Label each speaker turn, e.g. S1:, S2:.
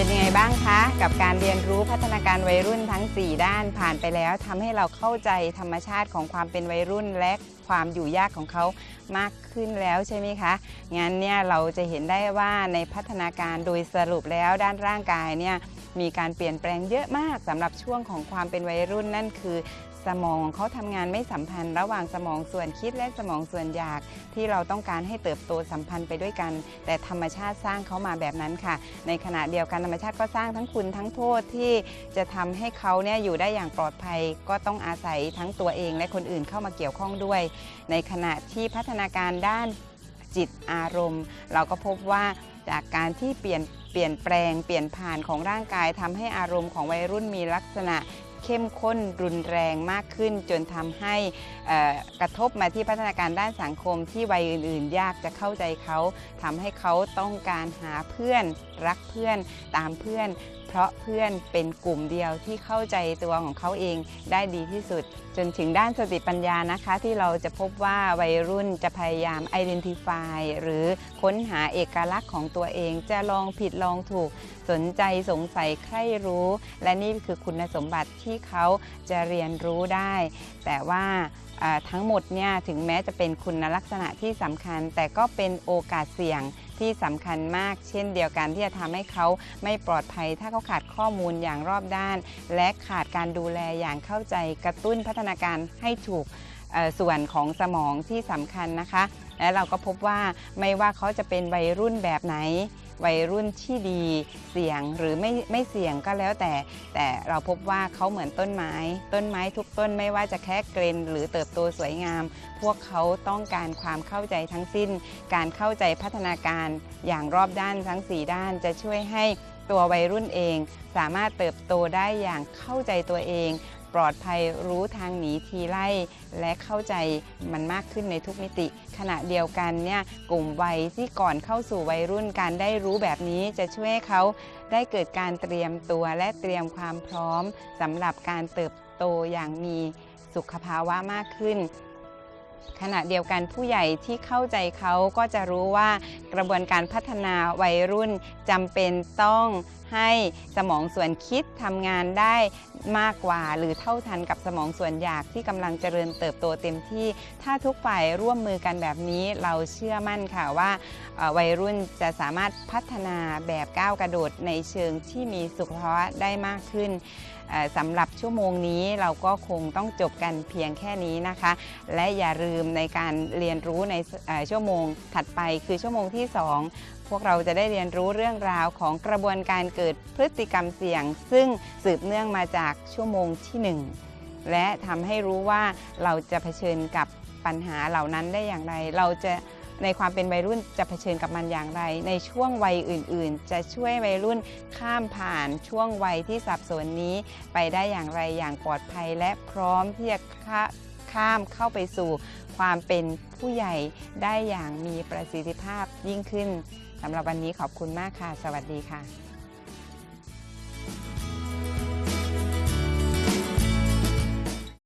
S1: เป็นยังไงบ้างคะ กับการเรียนรู้พัฒนาการวัยรุ่นทั้ง 4 ด้านผ่านไปแล้วทำให้เราเข้าใจธรรมชาติของความเป็นวัยรุ่นและความอยู่ยากของเขามากขึ้นแล้วใช่ไหมคะงั้นเนี่ยเราจะเห็นได้ว่าในพัฒนาการโดยสรุปแล้วด้านร่างกายเนี่ย มีการเปลี่ยนแปลงเยอะมากสำหรับช่วงของความเป็นวัยรุ่นนั่นคือ สมองเขาทำงานไม่สัมพันธ์ ระหว่างสมองส่วนคิดและสมองส่วนอยาก ที่เราต้องการให้เติบโตสัมพันธ์ไปด้วยกัน แต่ธรรมชาติสร้างเขามาแบบนั้นค่ะ ในขณะเดียวกันธรรมชาติก็สร้างทั้งคุณทั้งโทษที่จะทำให้เขาเนี่ยอยู่ได้อย่างปลอดภัย ก็ต้องอาศัยทั้งตัวเองและคนอื่นเข้ามาเกี่ยวข้องด้วย ในขณะที่พัฒนาการด้านจิตอารมณ์ เราก็พบว่าจากการที่เปลี่ยนเปลี่ยนแปลงเปลี่ยนผ่านของร่างกายทำให้อารมณ์ของวัยรุ่นมีลักษณะ เข้มข้นรุนแรงมากขึ้น จนทำให้กระทบมาที่พัฒนาการด้านสังคมที่วัยอื่น ๆ ยากจะเข้าใจเขาทำให้เขาต้องการหาเพื่อนรักเพื่อนตามเพื่อน เพราะเพื่อนเป็นกลุ่มเดียวที่เข้าใจตัวของเขาเองได้ดีที่สุด จนถึงด้านสติปัญญานะคะ ที่เราจะพบว่าวัยรุ่นจะพยายาม identify หรือค้นหาเอกลักษณ์ของตัวเอง จะลองผิดลองถูกสนใจสงสัยใคร่รู้ และนี่คือคุณสมบัติที่ที่เขาจะเรียนรู้ได้ แต่ว่าทั้งหมดเนี่ยถึงแม้จะเป็นคุณลักษณะที่สำคัญ แต่ก็เป็นโอกาสเสี่ยงที่สำคัญมาก เช่นเดียวกันที่จะทำให้เขาไม่ปลอดภัย ถ้าเขาขาดข้อมูลอย่างรอบด้าน และขาดการดูแลอย่างเข้าใจกระตุ้นพัฒนาการให้ถูกส่วนของสมองที่สำคัญนะคะ และเราก็พบว่าไม่ว่าเขาจะเป็นวัยรุ่นแบบไหน วัยรุ่นที่ดีเสี่ยงหรือไม่ไม่เสี่ยงก็แล้วแต่ แต่เราพบว่าเขาเหมือนต้นไม้ ต้นไม้ทุกต้นไม่ว่าจะแค่เกรนหรือเติบโตสวยงาม พวกเขาต้องการความเข้าใจทั้งสิ้น การเข้าใจพัฒนาการอย่างรอบด้านทั้ง 4 ด้านจะช่วยให้ตัววัยรุ่นเอง สามารถเติบโตได้อย่างเข้าใจตัวเอง ปลอดภัยรู้ทางหนีทีไล่ และเข้าใจมันมากขึ้นในทุกมิติ ขณะเดียวกันเนี่ยกลุ่มวัยที่ก่อนเข้าสู่วัยรุ่นการได้รู้แบบนี้จะช่วยให้เขาได้เกิดการเตรียมตัวและเตรียมความพร้อมสำหรับการเติบโตอย่างมีสุขภาวะมากขึ้น ขณะเดียวกันผู้ใหญ่ที่เข้าใจเขาก็จะรู้ว่ากระบวนการพัฒนาวัยรุ่นจำเป็นต้องให้สมองส่วนคิดทำงานได้มากกว่า หรือเท่าทันกับสมองส่วนอยากที่กำลังเจริญเติบโตเต็มที่ ถ้าทุกฝ่ายร่วมมือกันแบบนี้เราเชื่อมั่นค่ะว่าวัยรุ่นจะสามารถพัฒนาแบบก้าวกระโดดในเชิงที่มีสุขภาวะได้มากขึ้นสำหรับชั่วโมงนี้เราก็คงต้องจบกันเพียงแค่นี้นะคะ และอย่าลืมในการเรียนรู้ในชั่วโมงถัดไปคือชั่วโมงที่ 2 พวกเราจะได้เรียนรู้เรื่องราวของกระบวนการเกิดพฤติกรรมเสี่ยง ซึ่งสืบเนื่องมาจากชั่วโมงที่ 1 และทำให้รู้ว่าเราจะเผชิญกับปัญหาเหล่านั้นได้อย่างไร เราจะในความเป็นวัยรุ่นจะเผชิญกับมันอย่างไร ในช่วงวัยอื่น ๆ จะช่วยวัยรุ่นข้ามผ่านช่วงวัยที่สับสนนี้ไปได้อย่างไรอย่างปลอดภัยและพร้อมที่จะ ข้ามเข้าไปสู่ความเป็นผู้ใหญ่ได้อย่างมีประสิทธิภาพยิ่งขึ้นสำหรับวันนี้ขอบคุณมากค่ะ สวัสดีค่ะ